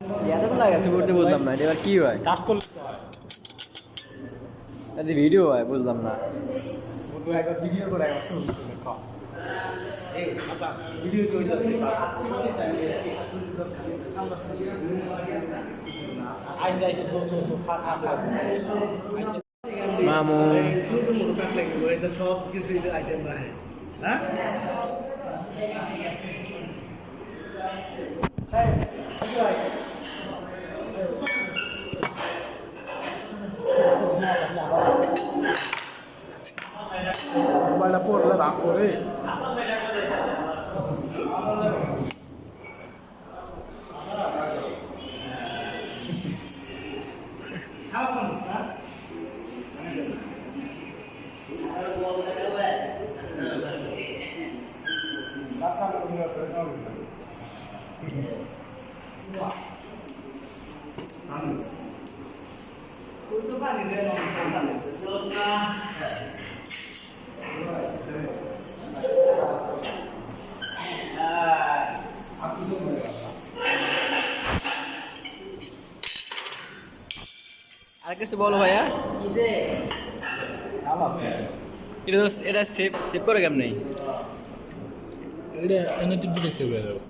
করতে বুঝলাম না এবার কি হয়? কাজ করলে এটা ভিডিও হয় বুঝলাম না। একবার ভিডিও করে একবার এই আচ্ছা ভিডিও চলতেছে আইসে আইসে ধো ধো ধো খা খা খা। মামু। সব কিছু আইটেম 낙골을 낙골을 Thank you. আর কিছু বলো ভাইয়া? এটা তো- এটা সেভ সেভ করে কেমন? নেই এটা এনে দিতে সেভ হয়ে যাবে।